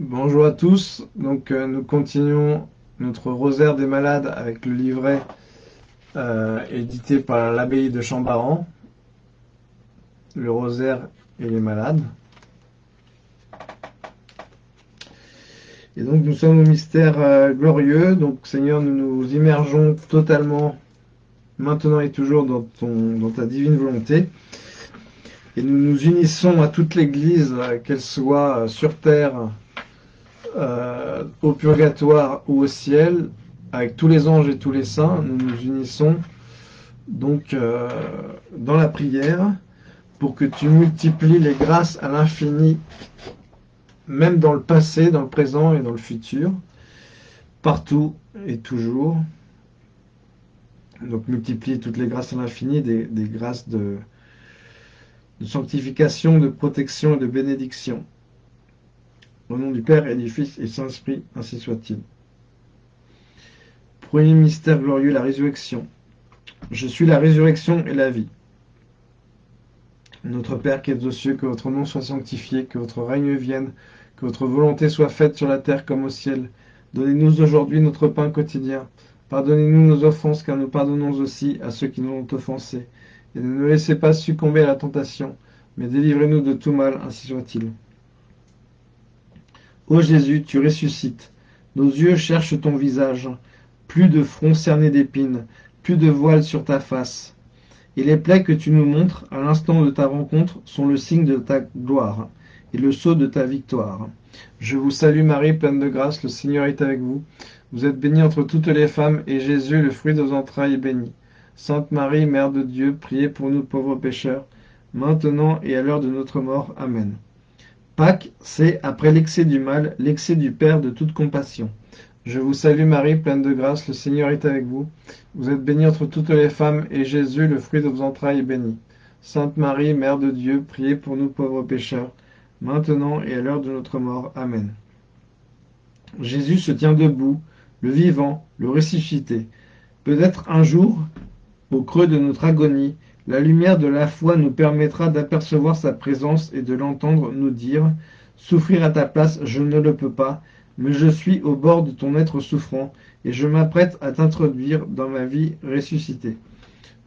Bonjour à tous. Donc euh, nous continuons notre rosaire des malades avec le livret euh, édité par l'abbaye de Chambaran. Le rosaire et les malades. Et donc nous sommes au mystère euh, glorieux. Donc Seigneur, nous nous immergeons totalement maintenant et toujours dans, ton, dans ta divine volonté. Et nous nous unissons à toute l'Église, qu'elle soit sur terre, euh, au purgatoire ou au ciel, avec tous les anges et tous les saints, nous nous unissons donc euh, dans la prière pour que tu multiplies les grâces à l'infini, même dans le passé, dans le présent et dans le futur, partout et toujours. Donc multiplie toutes les grâces à l'infini, des, grâces de, de sanctification, de protection et de bénédiction. Au nom du Père et du Fils et du Saint-Esprit, ainsi soit-il. Premier mystère glorieux, la résurrection. Je suis la résurrection et la vie. Notre Père qui es aux cieux, que votre nom soit sanctifié, que votre règne vienne, que votre volonté soit faite sur la terre comme au ciel. Donnez-nous aujourd'hui notre pain quotidien. Pardonnez-nous nos offenses, car nous pardonnons aussi à ceux qui nous ont offensés. Et ne nous laissez pas succomber à la tentation, mais délivrez-nous de tout mal, ainsi soit-il. Ô Jésus, tu ressuscites. Nos yeux cherchent ton visage. Plus de front cerné d'épines, plus de voile sur ta face. Et les plaies que tu nous montres à l'instant de ta rencontre sont le signe de ta gloire et le sceau de ta victoire. Je vous salue Marie, pleine de grâce, le Seigneur est avec vous. Vous êtes bénie entre toutes les femmes, et Jésus, le fruit de vos entrailles, est béni. Sainte Marie, Mère de Dieu, priez pour nous pauvres pécheurs, maintenant et à l'heure de notre mort. Amen. Pâques, c'est, après l'excès du mal, l'excès du Père de toute compassion. Je vous salue Marie, pleine de grâce, le Seigneur est avec vous. Vous êtes bénie entre toutes les femmes, et Jésus, le fruit de vos entrailles, est béni. Sainte Marie, Mère de Dieu, priez pour nous pauvres pécheurs, maintenant et à l'heure de notre mort. Amen. Jésus se tient debout, le vivant, le ressuscité. Peut-être un jour, au creux de notre agonie, la lumière de la foi nous permettra d'apercevoir sa présence et de l'entendre nous dire « Souffrir à ta place, je ne le peux pas, mais je suis au bord de ton être souffrant, et je m'apprête à t'introduire dans ma vie ressuscitée.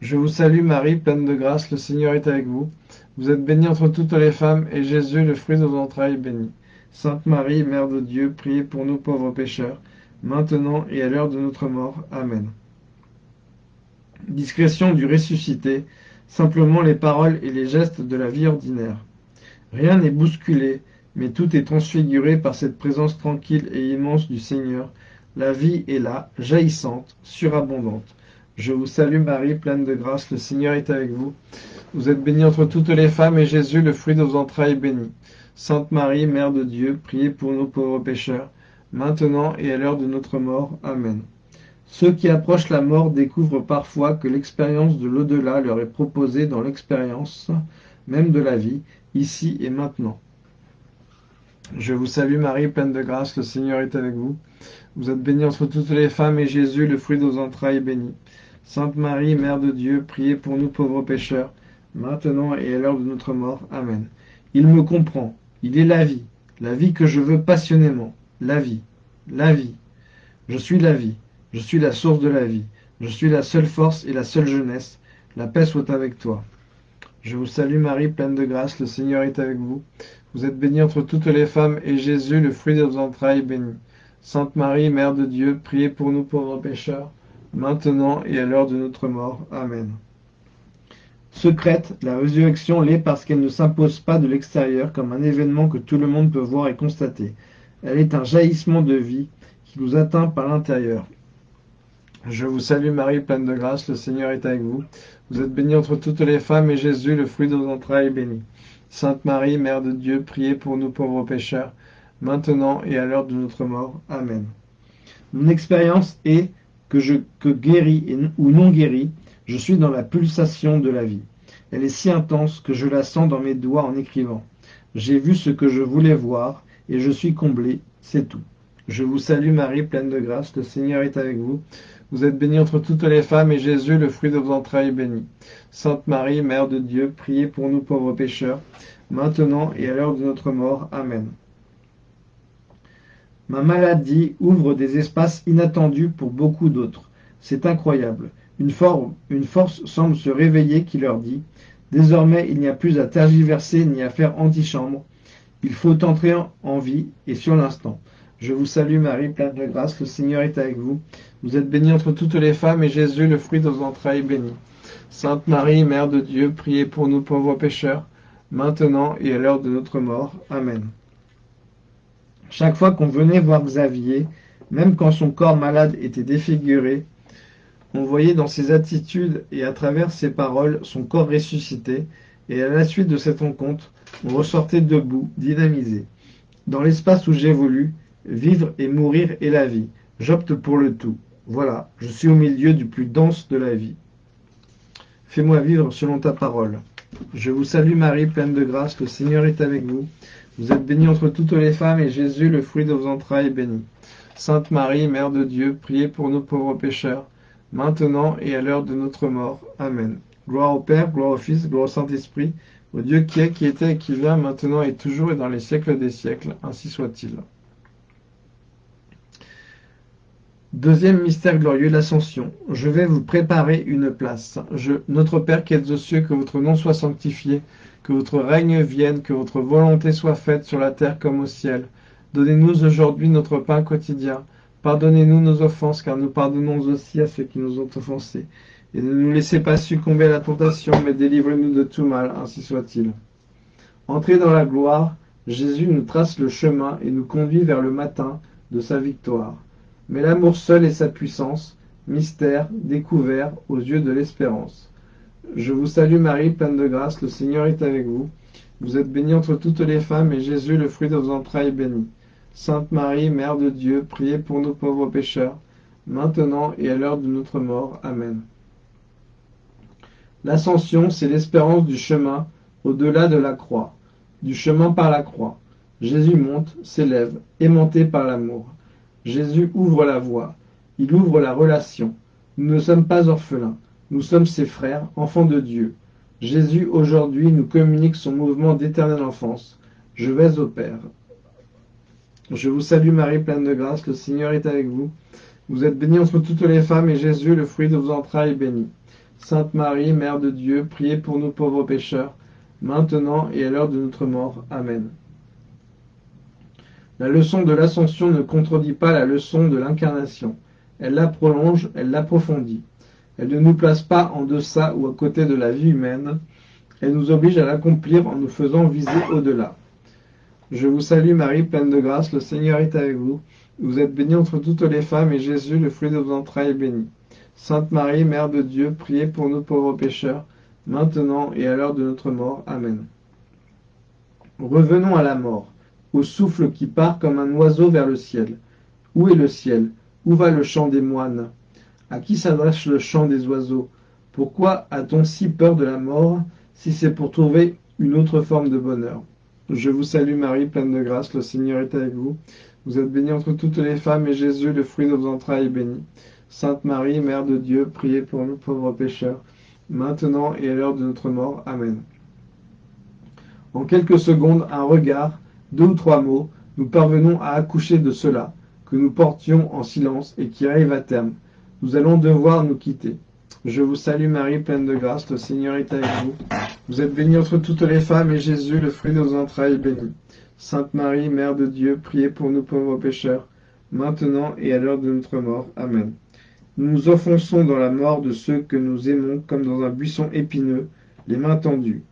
Je vous salue Marie, pleine de grâce, le Seigneur est avec vous. Vous êtes bénie entre toutes les femmes, et Jésus, le fruit de vos entrailles, est béni. Sainte Marie, Mère de Dieu, priez pour nous pauvres pécheurs, maintenant et à l'heure de notre mort. Amen. Discrétion du ressuscité, simplement les paroles et les gestes de la vie ordinaire. Rien n'est bousculé, mais tout est transfiguré par cette présence tranquille et immense du Seigneur. La vie est là, jaillissante, surabondante. Je vous salue Marie, pleine de grâce, le Seigneur est avec vous. Vous êtes bénie entre toutes les femmes, et Jésus, le fruit de vos entrailles, est béni. Sainte Marie, Mère de Dieu, priez pour nous pauvres pécheurs, maintenant et à l'heure de notre mort. Amen. Ceux qui approchent la mort découvrent parfois que l'expérience de l'au-delà leur est proposée dans l'expérience même de la vie, ici et maintenant. Je vous salue Marie, pleine de grâce, le Seigneur est avec vous. Vous êtes bénie entre toutes les femmes, et Jésus, le fruit de vos entrailles, est béni. Sainte Marie, Mère de Dieu, priez pour nous pauvres pécheurs, maintenant et à l'heure de notre mort. Amen. Il me comprend, il est la vie, la vie que je veux passionnément, la vie, la vie. Je suis la vie. Je suis la source de la vie. Je suis la seule force et la seule jeunesse. La paix soit avec toi. Je vous salue Marie, pleine de grâce, le Seigneur est avec vous. Vous êtes bénie entre toutes les femmes, et Jésus, le fruit de vos entrailles, est béni. Sainte Marie, Mère de Dieu, priez pour nous pauvres pécheurs, maintenant et à l'heure de notre mort. Amen. Secrète, la résurrection l'est parce qu'elle ne s'impose pas de l'extérieur comme un événement que tout le monde peut voir et constater. Elle est un jaillissement de vie qui nous atteint par l'intérieur. Je vous salue Marie, pleine de grâce, le Seigneur est avec vous. Vous êtes bénie entre toutes les femmes, et Jésus, le fruit de vos entrailles, est béni. Sainte Marie, Mère de Dieu, priez pour nous pauvres pécheurs, maintenant et à l'heure de notre mort. Amen. Mon expérience est que je que guéri ou non guéri, je suis dans la pulsation de la vie. Elle est si intense que je la sens dans mes doigts en écrivant. J'ai vu ce que je voulais voir, et je suis comblé, c'est tout. Je vous salue Marie, pleine de grâce, le Seigneur est avec vous. Vous êtes bénie entre toutes les femmes, et Jésus, le fruit de vos entrailles, est béni. Sainte Marie, Mère de Dieu, priez pour nous pauvres pécheurs, maintenant et à l'heure de notre mort. Amen. Ma maladie ouvre des espaces inattendus pour beaucoup d'autres. C'est incroyable. Une, une force semble se réveiller qui leur dit Désormais, il n'y a plus à tergiverser ni à faire antichambre. Il faut entrer en vie et sur l'instant. Je vous salue Marie, pleine de grâce, le Seigneur est avec vous. Vous êtes bénie entre toutes les femmes et Jésus, le fruit de vos entrailles, est béni. Sainte Marie, Mère de Dieu, priez pour nous pauvres pécheurs, maintenant et à l'heure de notre mort. Amen. Chaque fois qu'on venait voir Xavier, même quand son corps malade était défiguré, on voyait dans ses attitudes et à travers ses paroles son corps ressuscité, et à la suite de cette rencontre, on ressortait debout, dynamisé. Dans l'espace où j'évolue, Vivre et mourir est la vie. J'opte pour le tout. Voilà, je suis au milieu du plus dense de la vie. Fais-moi vivre selon ta parole. Je vous salue Marie, pleine de grâce, le Seigneur est avec vous. Vous êtes bénie entre toutes les femmes, et Jésus, le fruit de vos entrailles, est béni. Sainte Marie, Mère de Dieu, priez pour nos pauvres pécheurs, maintenant et à l'heure de notre mort. Amen. Gloire au Père, gloire au Fils, gloire au Saint-Esprit, au Dieu qui est, qui était qui vient, maintenant et toujours et dans les siècles des siècles. Ainsi soit-il. Deuxième mystère glorieux, l'ascension. Je vais vous préparer une place. Notre Père qui êtes aux cieux, que votre nom soit sanctifié, que votre règne vienne, que votre volonté soit faite sur la terre comme au ciel. Donnez-nous aujourd'hui notre pain quotidien. Pardonnez-nous nos offenses, car nous pardonnons aussi à ceux qui nous ont offensés. Et ne nous laissez pas succomber à la tentation, mais délivrez-nous de tout mal, ainsi soit-il. Entrez dans la gloire, Jésus nous trace le chemin et nous conduit vers le matin de sa victoire. Mais l'amour seul est sa puissance, mystère, découvert aux yeux de l'espérance. Je vous salue Marie, pleine de grâce, le Seigneur est avec vous. Vous êtes bénie entre toutes les femmes, et Jésus, le fruit de vos entrailles, est béni. Sainte Marie, Mère de Dieu, priez pour nos pauvres pécheurs, maintenant et à l'heure de notre mort. Amen. L'ascension, c'est l'espérance du chemin au-delà de la croix, du chemin par la croix. Jésus monte, s'élève, aimanté par l'amour. Jésus ouvre la voie, il ouvre la relation. Nous ne sommes pas orphelins, nous sommes ses frères, enfants de Dieu. Jésus aujourd'hui nous communique son mouvement d'éternelle enfance. Je vais au Père. Je vous salue Marie, pleine de grâce, le Seigneur est avec vous. Vous êtes bénie entre toutes les femmes, et Jésus, le fruit de vos entrailles, est béni. Sainte Marie, Mère de Dieu, priez pour nous pauvres pécheurs, maintenant et à l'heure de notre mort. Amen. La leçon de l'ascension ne contredit pas la leçon de l'incarnation. Elle la prolonge, elle l'approfondit. Elle ne nous place pas en deçà ou à côté de la vie humaine. Elle nous oblige à l'accomplir en nous faisant viser au-delà. Je vous salue Marie, pleine de grâce, le Seigneur est avec vous. Vous êtes bénie entre toutes les femmes, et Jésus, le fruit de vos entrailles, est béni. Sainte Marie, Mère de Dieu, priez pour nous pauvres pécheurs, maintenant et à l'heure de notre mort. Amen. Revenons à la mort au souffle qui part comme un oiseau vers le ciel. Où est le ciel? Où va le chant des moines? À qui s'adresse le chant des oiseaux? Pourquoi a-t-on si peur de la mort si c'est pour trouver une autre forme de bonheur? Je vous salue Marie, pleine de grâce, le Seigneur est avec vous. Vous êtes bénie entre toutes les femmes, et Jésus, le fruit de vos entrailles, est béni. Sainte Marie, Mère de Dieu, priez pour nous pauvres pécheurs, maintenant et à l'heure de notre mort. Amen. En quelques secondes, un regard, deux ou trois mots, nous parvenons à accoucher de cela, que nous portions en silence et qui arrive à terme. Nous allons devoir nous quitter. Je vous salue Marie, pleine de grâce, le Seigneur est avec vous. Vous êtes bénie entre toutes les femmes, et Jésus, le fruit de vos entrailles, est béni. Sainte Marie, Mère de Dieu, priez pour nous pauvres pécheurs, maintenant et à l'heure de notre mort. Amen. Nous nous offensons dans la mort de ceux que nous aimons comme dans un buisson épineux, les mains tendues.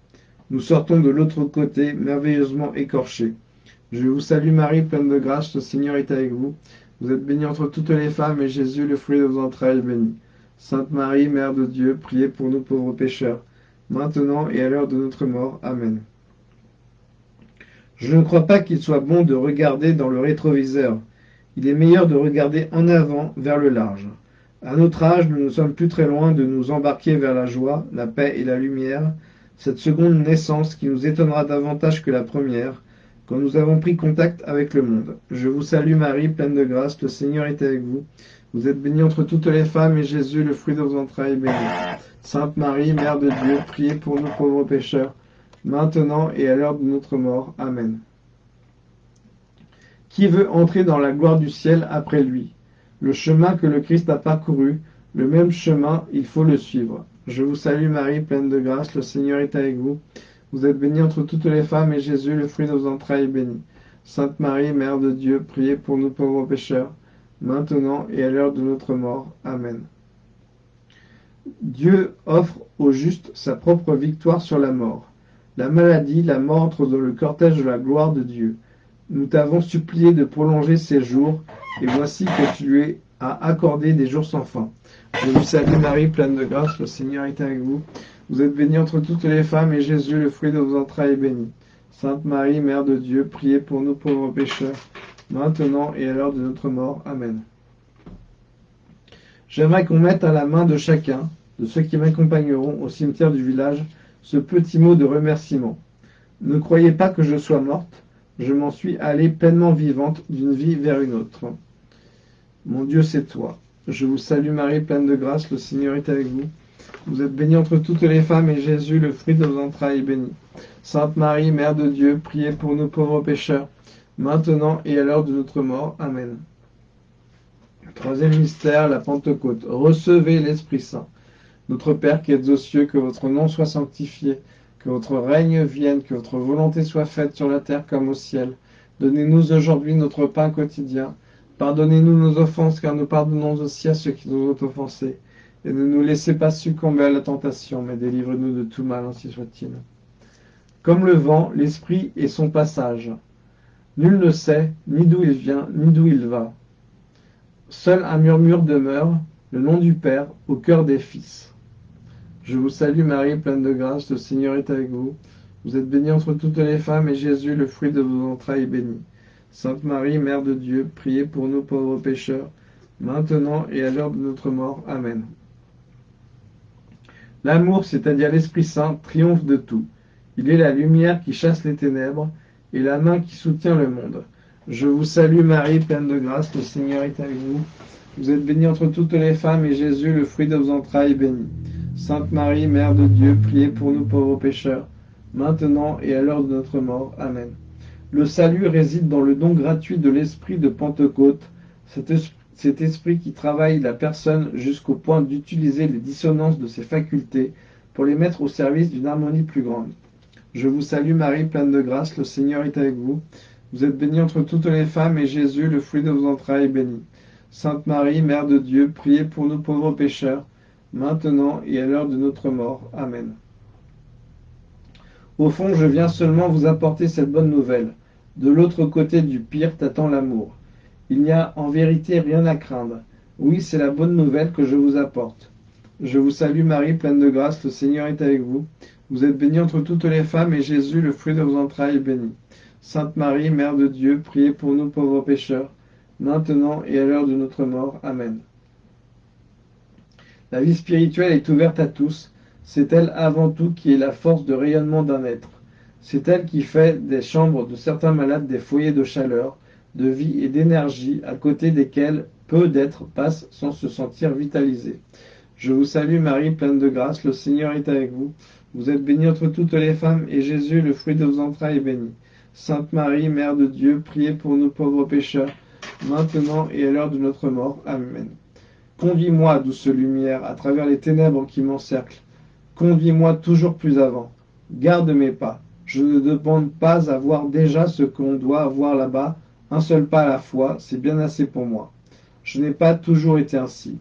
Nous sortons de l'autre côté, merveilleusement écorchés. Je vous salue Marie, pleine de grâce, le Seigneur est avec vous. Vous êtes bénie entre toutes les femmes, et Jésus, le fruit de vos entrailles, est béni. Sainte Marie, Mère de Dieu, priez pour nous pauvres pécheurs, maintenant et à l'heure de notre mort. Amen. Je ne crois pas qu'il soit bon de regarder dans le rétroviseur. Il est meilleur de regarder en avant, vers le large. À notre âge, nous ne sommes plus très loin de nous embarquer vers la joie, la paix et la lumière, cette seconde naissance qui nous étonnera davantage que la première, quand nous avons pris contact avec le monde. Je vous salue Marie, pleine de grâce, le Seigneur est avec vous. Vous êtes bénie entre toutes les femmes, et Jésus, le fruit de vos entrailles, est béni. Sainte Marie, Mère de Dieu, priez pour nous pauvres pécheurs, maintenant et à l'heure de notre mort. Amen. Qui veut entrer dans la gloire du ciel après lui? Le chemin que le Christ a parcouru, le même chemin, il faut le suivre. Je vous salue Marie, pleine de grâce, le Seigneur est avec vous. Vous êtes bénie entre toutes les femmes, et Jésus, le fruit de vos entrailles, est béni. Sainte Marie, Mère de Dieu, priez pour nous pauvres pécheurs, maintenant et à l'heure de notre mort. Amen. Dieu offre au juste sa propre victoire sur la mort. La maladie, la mort entre dans le cortège de la gloire de Dieu. Nous t'avons supplié de prolonger ces jours, et voici que tu lui as accordé des jours sans fin. Je vous salue Marie, pleine de grâce, le Seigneur est avec vous. Vous êtes bénie entre toutes les femmes, et Jésus, le fruit de vos entrailles, est béni. Sainte Marie, Mère de Dieu, priez pour nous pauvres pécheurs, maintenant et à l'heure de notre mort. Amen. J'aimerais qu'on mette à la main de chacun, de ceux qui m'accompagneront au cimetière du village, ce petit mot de remerciement. Ne croyez pas que je sois morte, je m'en suis allée pleinement vivante d'une vie vers une autre. Mon Dieu, c'est toi. Je vous salue Marie, pleine de grâce, le Seigneur est avec vous. Vous êtes bénie entre toutes les femmes, et Jésus, le fruit de vos entrailles, est béni. Sainte Marie, Mère de Dieu, priez pour nous pauvres pécheurs, maintenant et à l'heure de notre mort. Amen. Troisième mystère, la Pentecôte. Recevez l'Esprit Saint. Notre Père qui êtes aux cieux, que votre nom soit sanctifié, que votre règne vienne, que votre volonté soit faite sur la terre comme au ciel. Donnez-nous aujourd'hui notre pain quotidien. Pardonnez-nous nos offenses, car nous pardonnons aussi à ceux qui nous ont offensés. Et ne nous laissez pas succomber à la tentation, mais délivre-nous de tout mal, ainsi soit-il. Comme le vent, l'esprit est son passage. Nul ne sait ni d'où il vient, ni d'où il va. Seul un murmure demeure, le nom du Père, au cœur des fils. Je vous salue Marie, pleine de grâce, le Seigneur est avec vous. Vous êtes bénie entre toutes les femmes, et Jésus, le fruit de vos entrailles, est béni. Sainte Marie, Mère de Dieu, priez pour nous pauvres pécheurs, maintenant et à l'heure de notre mort. Amen. L'amour, c'est-à-dire l'Esprit Saint, triomphe de tout. Il est la lumière qui chasse les ténèbres et la main qui soutient le monde. Je vous salue Marie, pleine de grâce, le Seigneur est avec vous. Vous êtes bénie entre toutes les femmes, et Jésus, le fruit de vos entrailles, est béni. Sainte Marie, Mère de Dieu, priez pour nous pauvres pécheurs, maintenant et à l'heure de notre mort. Amen. Le salut réside dans le don gratuit de l'Esprit de Pentecôte, cet esprit, cet esprit qui travaille la personne jusqu'au point d'utiliser les dissonances de ses facultés pour les mettre au service d'une harmonie plus grande. Je vous salue Marie, pleine de grâce, le Seigneur est avec vous. Vous êtes bénie entre toutes les femmes, et Jésus, le fruit de vos entrailles, est béni. Sainte Marie, Mère de Dieu, priez pour nous pauvres pécheurs, maintenant et à l'heure de notre mort. Amen. Au fond, je viens seulement vous apporter cette bonne nouvelle. De l'autre côté du pire t'attend l'amour. Il n'y a en vérité rien à craindre. Oui, c'est la bonne nouvelle que je vous apporte. Je vous salue Marie, pleine de grâce, le Seigneur est avec vous. Vous êtes bénie entre toutes les femmes, et Jésus, le fruit de vos entrailles, est béni. Sainte Marie, Mère de Dieu, priez pour nous pauvres pécheurs, maintenant et à l'heure de notre mort. Amen. La vie spirituelle est ouverte à tous. C'est elle avant tout qui est la force de rayonnement d'un être. C'est elle qui fait des chambres de certains malades des foyers de chaleur, de vie et d'énergie à côté desquels peu d'êtres passent sans se sentir vitalisés. Je vous salue Marie, pleine de grâce, le Seigneur est avec vous. Vous êtes bénie entre toutes les femmes, et Jésus, le fruit de vos entrailles, est béni. Sainte Marie, Mère de Dieu, priez pour nous pauvres pécheurs, maintenant et à l'heure de notre mort. Amen. Conduis-moi, douce lumière, à travers les ténèbres qui m'encerclent. Conduis-moi toujours plus avant. Garde mes pas. Je ne demande pas à voir déjà ce qu'on doit avoir là-bas. Un seul pas à la fois, c'est bien assez pour moi. Je n'ai pas toujours été ainsi.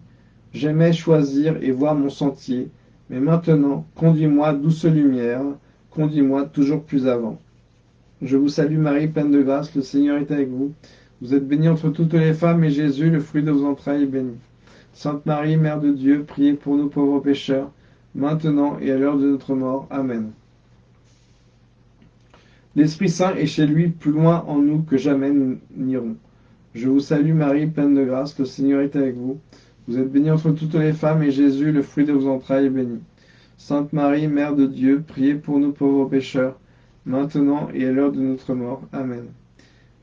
J'aimais choisir et voir mon sentier, mais maintenant, conduis-moi, douce lumière, conduis-moi toujours plus avant. Je vous salue Marie, pleine de grâce, le Seigneur est avec vous. Vous êtes bénie entre toutes les femmes, et Jésus, le fruit de vos entrailles, est béni. Sainte Marie, Mère de Dieu, priez pour nous pauvres pécheurs, maintenant et à l'heure de notre mort. Amen. L'Esprit Saint est chez lui plus loin en nous que jamais nous n'irons. Je vous salue Marie, pleine de grâce, le Seigneur est avec vous. Vous êtes bénie entre toutes les femmes, et Jésus, le fruit de vos entrailles, est béni. Sainte Marie, Mère de Dieu, priez pour nous pauvres pécheurs, maintenant et à l'heure de notre mort. Amen.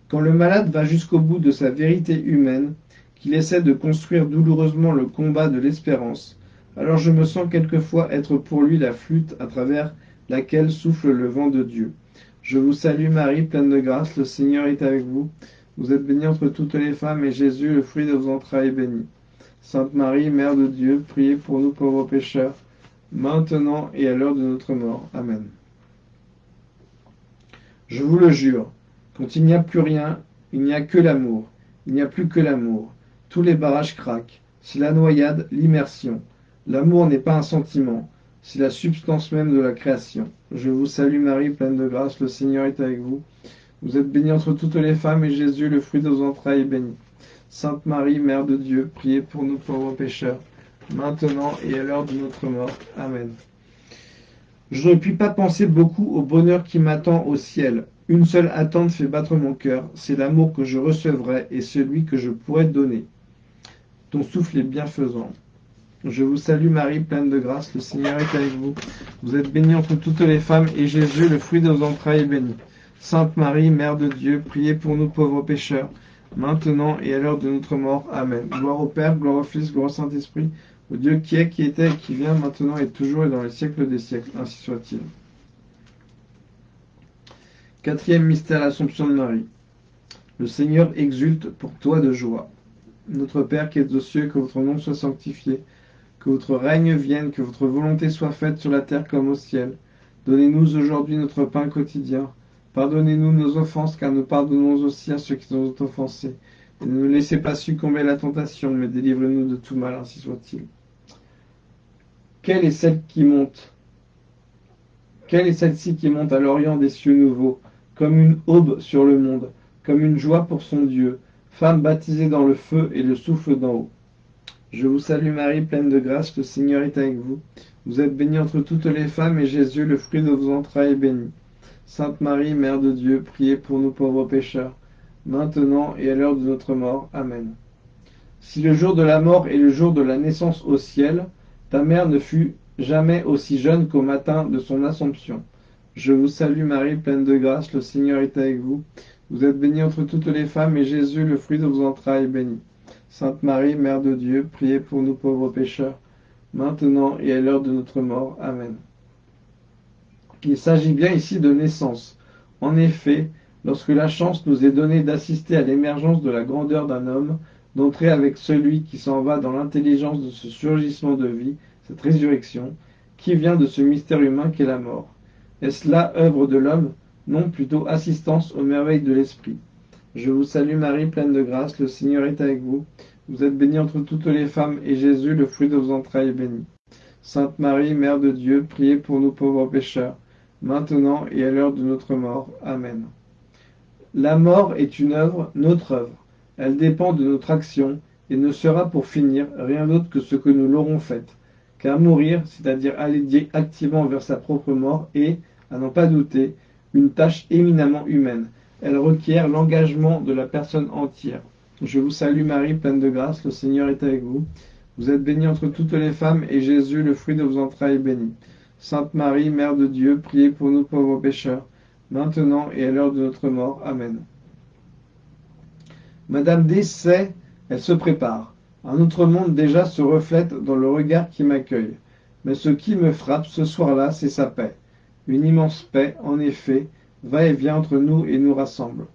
Quand le malade va jusqu'au bout de sa vérité humaine, qu'il essaie de construire douloureusement le combat de l'espérance, alors je me sens quelquefois être pour lui la flûte à travers laquelle souffle le vent de Dieu. Je vous salue Marie, pleine de grâce, le Seigneur est avec vous. Vous êtes bénie entre toutes les femmes, et Jésus, le fruit de vos entrailles, est béni. Sainte Marie, Mère de Dieu, priez pour nous pauvres pécheurs, maintenant et à l'heure de notre mort. Amen. Je vous le jure, quand il n'y a plus rien, il n'y a que l'amour. Il n'y a plus que l'amour. Tous les barrages craquent. C'est la noyade, l'immersion. L'amour n'est pas un sentiment, c'est la substance même de la création. Je vous salue Marie, pleine de grâce, le Seigneur est avec vous. Vous êtes bénie entre toutes les femmes, et Jésus, le fruit de vos entrailles, est béni. Sainte Marie, Mère de Dieu, priez pour nous pauvres pécheurs, maintenant et à l'heure de notre mort. Amen. Je ne puis pas penser beaucoup au bonheur qui m'attend au ciel. Une seule attente fait battre mon cœur, c'est l'amour que je recevrai et celui que je pourrai donner. Ton souffle est bienfaisant. Je vous salue Marie, pleine de grâce, le Seigneur est avec vous. Vous êtes bénie entre toutes les femmes, et Jésus, le fruit de vos entrailles, est béni. Sainte Marie, Mère de Dieu, priez pour nous pauvres pécheurs, maintenant et à l'heure de notre mort. Amen. Gloire au Père, gloire au Fils, gloire au Saint-Esprit, au Dieu qui est, qui était, qui vient, maintenant et toujours et dans les siècles des siècles. Ainsi soit-il. Quatrième mystère, l'Assomption de Marie. Le Seigneur exulte pour toi de joie. Notre Père qui es aux cieux, que votre nom soit sanctifié, que votre règne vienne, que votre volonté soit faite sur la terre comme au ciel. Donnez-nous aujourd'hui notre pain quotidien. Pardonnez-nous nos offenses, car nous pardonnons aussi à ceux qui nous ont offensés. Et ne nous laissez pas succomber à la tentation, mais délivrez-nous de tout mal, ainsi soit-il. Quelle est celle qui monte? Quelle est celle-ci qui monte à l'orient des cieux nouveaux, comme une aube sur le monde, comme une joie pour son Dieu, femme baptisée dans le feu et le souffle d'en haut Je vous salue Marie, pleine de grâce, le Seigneur est avec vous. Vous êtes bénie entre toutes les femmes, et Jésus, le fruit de vos entrailles, est béni. Sainte Marie, Mère de Dieu, priez pour nous pauvres pécheurs, maintenant et à l'heure de notre mort. Amen. Si le jour de la mort est le jour de la naissance au ciel, ta mère ne fut jamais aussi jeune qu'au matin de son Assomption. Je vous salue Marie, pleine de grâce, le Seigneur est avec vous. Vous êtes bénie entre toutes les femmes, et Jésus, le fruit de vos entrailles, est béni. Sainte Marie, Mère de Dieu, priez pour nous pauvres pécheurs, maintenant et à l'heure de notre mort. Amen. Il s'agit bien ici de naissance. En effet, lorsque la chance nous est donnée d'assister à l'émergence de la grandeur d'un homme, d'entrer avec celui qui s'en va dans l'intelligence de ce surgissement de vie, cette résurrection, qui vient de ce mystère humain qu'est la mort. Est-ce là œuvre de l'homme? Non, plutôt assistance aux merveilles de l'esprit. Je vous salue Marie, pleine de grâce, le Seigneur est avec vous. Vous êtes bénie entre toutes les femmes, et Jésus, le fruit de vos entrailles, est béni. Sainte Marie, Mère de Dieu, priez pour nous pauvres pécheurs, maintenant et à l'heure de notre mort. Amen. La mort est une œuvre, notre œuvre. Elle dépend de notre action et ne sera pour finir rien d'autre que ce que nous l'aurons faite. Car mourir, c'est-à-dire aller activement vers sa propre mort, est, à n'en pas douter, une tâche éminemment humaine. Elle requiert l'engagement de la personne entière. Je vous salue Marie, pleine de grâce, le Seigneur est avec vous. Vous êtes bénie entre toutes les femmes, et Jésus, le fruit de vos entrailles, est béni. Sainte Marie, Mère de Dieu, priez pour nous pauvres pécheurs, maintenant et à l'heure de notre mort. Amen. Madame D elle se prépare. Un autre monde déjà se reflète dans le regard qui m'accueille. Mais ce qui me frappe ce soir-là, c'est sa paix. Une immense paix, en effet, va et vient entre nous et nous rassemble.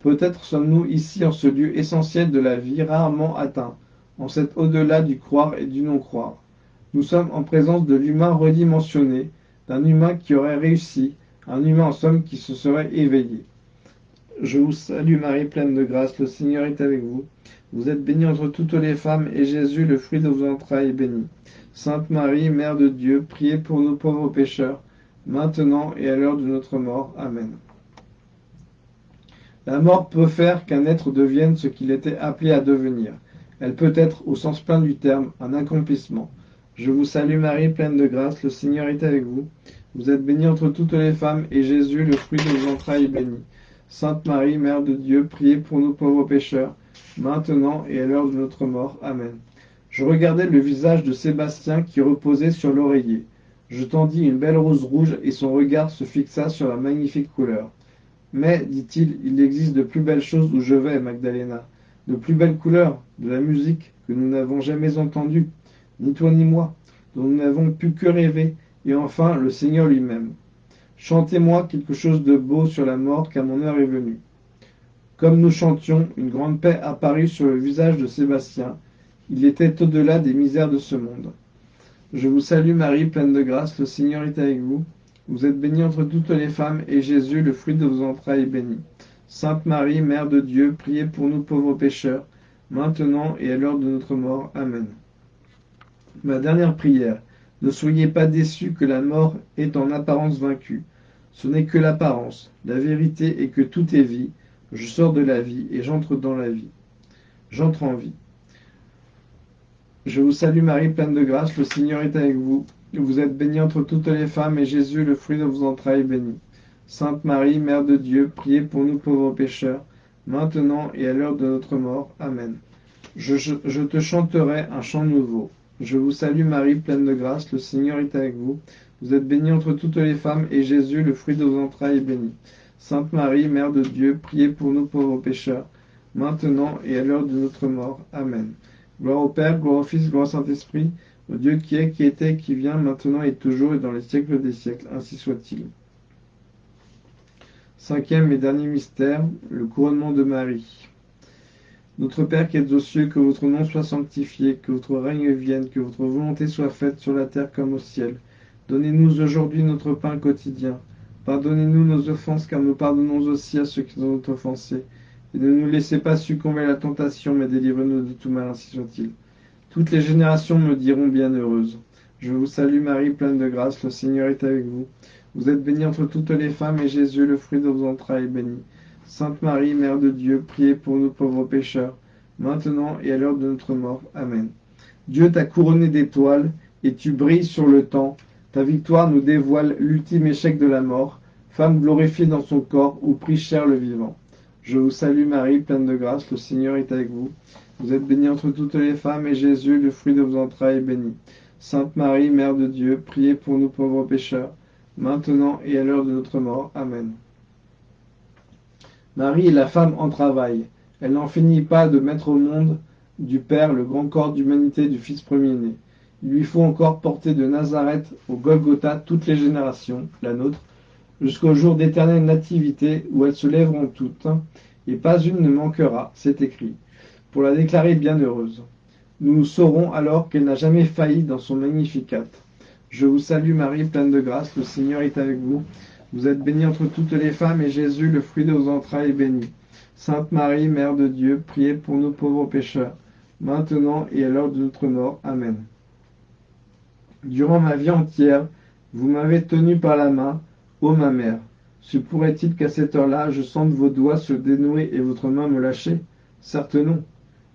Peut-être sommes-nous ici en ce lieu essentiel de la vie rarement atteint, en cet au-delà du croire et du non-croire. Nous sommes en présence de l'humain redimensionné, d'un humain qui aurait réussi, un humain en somme qui se serait éveillé. Je vous salue Marie, pleine de grâce, le Seigneur est avec vous. Vous êtes bénie entre toutes les femmes, et Jésus, le fruit de vos entrailles, est béni. Sainte Marie, Mère de Dieu, priez pour nous pauvres pécheurs, maintenant et à l'heure de notre mort. Amen. La mort peut faire qu'un être devienne ce qu'il était appelé à devenir. Elle peut être, au sens plein du terme, un accomplissement. Je vous salue Marie, pleine de grâce, le Seigneur est avec vous. Vous êtes bénie entre toutes les femmes, et Jésus, le fruit de vos entrailles, est béni. Sainte Marie, Mère de Dieu, priez pour nous pauvres pécheurs, maintenant et à l'heure de notre mort. Amen. Je regardais le visage de Sébastien qui reposait sur l'oreiller. Je tendis une belle rose rouge et son regard se fixa sur la magnifique couleur. Mais, dit-il, il existe de plus belles choses où je vais, Magdalena. De plus belles couleurs, de la musique que nous n'avons jamais entendue ni toi ni moi, dont nous n'avons pu que rêver, et enfin le Seigneur lui-même. Chantez-moi quelque chose de beau sur la mort, car mon heure est venue. Comme nous chantions, une grande paix apparut sur le visage de Sébastien. Il était au-delà des misères de ce monde. Je vous salue Marie, pleine de grâce, le Seigneur est avec vous. Vous êtes bénie entre toutes les femmes, et Jésus, le fruit de vos entrailles, est béni. Sainte Marie, Mère de Dieu, priez pour nous pauvres pécheurs, maintenant et à l'heure de notre mort. Amen. Ma dernière prière. Ne soyez pas déçus que la mort est en apparence vaincue. Ce n'est que l'apparence. La vérité est que tout est vie. Je sors de la vie et j'entre dans la vie. J'entre en vie. Je vous salue Marie, pleine de grâce, le Seigneur est avec vous. Vous êtes bénie entre toutes les femmes, et Jésus, le fruit de vos entrailles, est béni. Sainte Marie, Mère de Dieu, priez pour nous pauvres pécheurs, maintenant et à l'heure de notre mort. Amen. Je, te chanterai un chant nouveau. Je vous salue Marie, pleine de grâce, le Seigneur est avec vous. Vous êtes bénie entre toutes les femmes, et Jésus, le fruit de vos entrailles, est béni. Sainte Marie, Mère de Dieu, priez pour nous pauvres pécheurs, maintenant et à l'heure de notre mort. Amen. Gloire au Père, gloire au Fils, gloire au Saint-Esprit, au Dieu qui est, qui était, qui vient, maintenant et toujours et dans les siècles des siècles. Ainsi soit-il. Cinquième et dernier mystère, le couronnement de Marie. Notre Père qui êtes aux cieux, que votre nom soit sanctifié, que votre règne vienne, que votre volonté soit faite sur la terre comme au ciel. Donnez-nous aujourd'hui notre pain quotidien. Pardonnez-nous nos offenses, car nous pardonnons aussi à ceux qui nous ont offensés et ne nous laissez pas succomber à la tentation, mais délivrez-nous de tout mal, ainsi soit-il. Toutes les générations me diront bienheureuse. Je vous salue Marie, pleine de grâce, le Seigneur est avec vous. Vous êtes bénie entre toutes les femmes, et Jésus, le fruit de vos entrailles, est béni. Sainte Marie, Mère de Dieu, priez pour nous pauvres pécheurs, maintenant et à l'heure de notre mort. Amen. Dieu t'a couronné d'étoiles, et tu brilles sur le temps. Ta victoire nous dévoile l'ultime échec de la mort, femme glorifiée dans son corps, où prie cher le vivant. Je vous salue Marie, pleine de grâce, le Seigneur est avec vous. Vous êtes bénie entre toutes les femmes, et Jésus, le fruit de vos entrailles, est béni. Sainte Marie, Mère de Dieu, priez pour nous pauvres pécheurs, maintenant et à l'heure de notre mort. Amen. Marie est la femme en travail. Elle n'en finit pas de mettre au monde du Père le grand corps d'humanité du Fils premier-né. Il lui faut encore porter de Nazareth au Golgotha toutes les générations, la nôtre, jusqu'au jour d'éternelle nativité où elles se lèveront toutes, et pas une ne manquera, c'est écrit, pour la déclarer bienheureuse. Nous saurons alors qu'elle n'a jamais failli dans son magnificat. Je vous salue Marie, pleine de grâce, le Seigneur est avec vous. Vous êtes bénie entre toutes les femmes, et Jésus, le fruit de vos entrailles, est béni. Sainte Marie, Mère de Dieu, priez pour nous pauvres pécheurs, maintenant et à l'heure de notre mort. Amen. Durant ma vie entière, vous m'avez tenu par la main, Ô ma mère, se pourrait-il qu'à cette heure-là, je sente vos doigts se dénouer et votre main me lâcher? Certes non.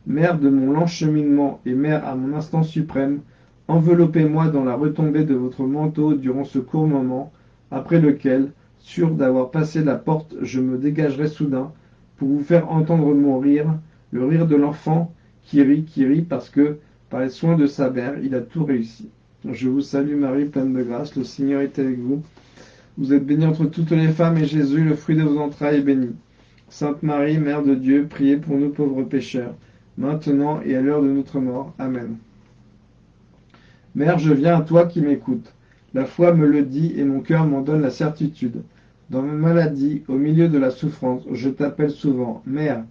Mère de mon lent cheminement et mère à mon instant suprême, enveloppez-moi dans la retombée de votre manteau durant ce court moment, après lequel, sûr d'avoir passé la porte, je me dégagerai soudain pour vous faire entendre mon rire, le rire de l'enfant qui rit, qui rit parce que, par les soins de sa mère, il a tout réussi. Je vous salue Marie, pleine de grâce, le Seigneur est avec vous. Vous êtes bénie entre toutes les femmes, et Jésus, le fruit de vos entrailles, est béni. Sainte Marie, Mère de Dieu, priez pour nous pauvres pécheurs, maintenant et à l'heure de notre mort. Amen. Mère, je viens à toi qui m'écoutes. La foi me le dit et mon cœur m'en donne la certitude. Dans ma maladie, au milieu de la souffrance, je t'appelle souvent Mère,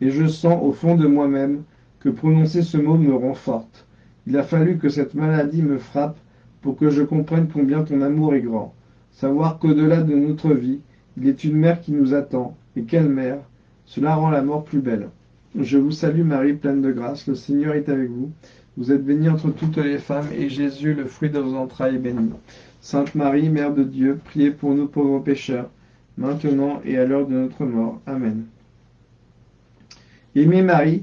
et je sens au fond de moi-même que prononcer ce mot me rend forte. Il a fallu que cette maladie me frappe pour que je comprenne combien ton amour est grand. Savoir qu'au-delà de notre vie, il est une mère qui nous attend. Et quelle mère? Cela rend la mort plus belle. Je vous salue Marie, pleine de grâce, le Seigneur est avec vous. Vous êtes bénie entre toutes les femmes, et Jésus, le fruit de vos entrailles, est béni. Sainte Marie, Mère de Dieu, priez pour nous pauvres pécheurs, maintenant et à l'heure de notre mort. Amen. Aimer Marie,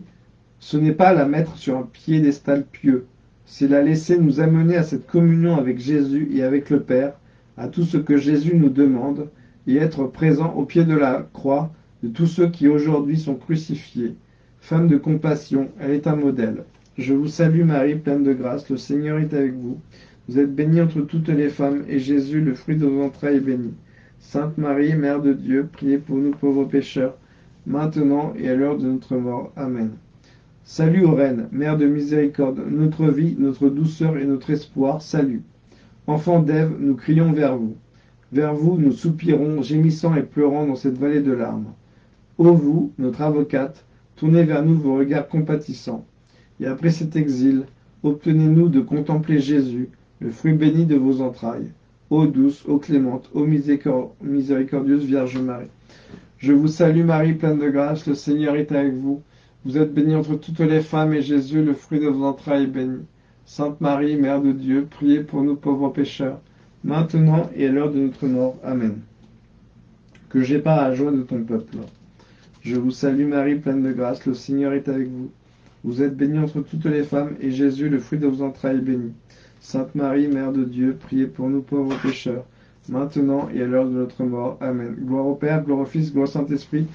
ce n'est pas la mettre sur un piédestal pieux, c'est la laisser nous amener à cette communion avec Jésus et avec le Père, à tout ce que Jésus nous demande et être présent au pied de la croix de tous ceux qui aujourd'hui sont crucifiés. Femme de compassion, elle est un modèle. Je vous salue Marie, pleine de grâce, le Seigneur est avec vous. Vous êtes bénie entre toutes les femmes, et Jésus, le fruit de vos entrailles, est béni. Sainte Marie, Mère de Dieu, priez pour nous pauvres pécheurs, maintenant et à l'heure de notre mort. Amen. Salut aux reines, Mère de miséricorde, notre vie, notre douceur et notre espoir, salut. Enfants d'Ève, nous crions vers vous. Vers vous, nous soupirons, gémissant et pleurant dans cette vallée de larmes. Ô vous, notre avocate, tournez vers nous vos regards compatissants. Et après cet exil, obtenez-nous de contempler Jésus, le fruit béni de vos entrailles. Ô douce, ô clémente, ô miséricordieuse Vierge Marie. Je vous salue Marie, pleine de grâce, le Seigneur est avec vous. Vous êtes bénie entre toutes les femmes, et Jésus, le fruit de vos entrailles, est béni. Sainte Marie, Mère de Dieu, priez pour nous pauvres pécheurs, maintenant et à l'heure de notre mort. Amen. Que j'ai pas la joie de ton peuple. Je vous salue Marie, pleine de grâce, le Seigneur est avec vous. Vous êtes bénie entre toutes les femmes, et Jésus, le fruit de vos entrailles, est béni. Sainte Marie, Mère de Dieu, priez pour nous pauvres pécheurs, maintenant et à l'heure de notre mort. Amen. Gloire au Père, gloire au Fils, gloire au Saint-Esprit,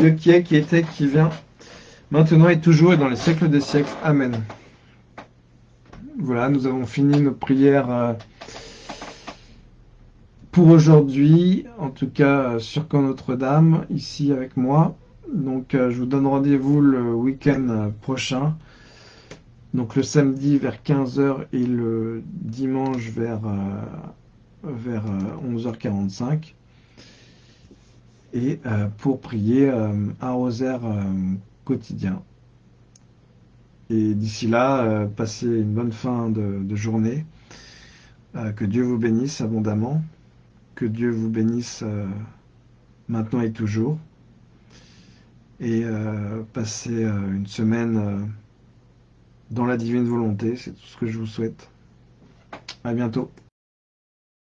Dieu qui est, qui était, qui vient, maintenant et toujours et dans les siècles des siècles. Amen. Voilà, nous avons fini nos prières euh, pour aujourd'hui, en tout cas sur Camp Notre-Dame, ici avec moi. Donc euh, je vous donne rendez-vous le week-end prochain donc le samedi vers 15h et le dimanche vers, euh, vers 11h45. Euh, et euh, pour prier un rosaire quotidien. Et d'ici là, passez une bonne fin de, journée. que Dieu vous bénisse abondamment. Que Dieu vous bénisse maintenant et toujours. Et passez une semaine dans la divine volonté. C'est tout ce que je vous souhaite. À bientôt.